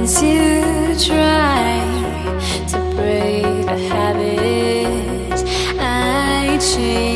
Once you try to break a habit, I change.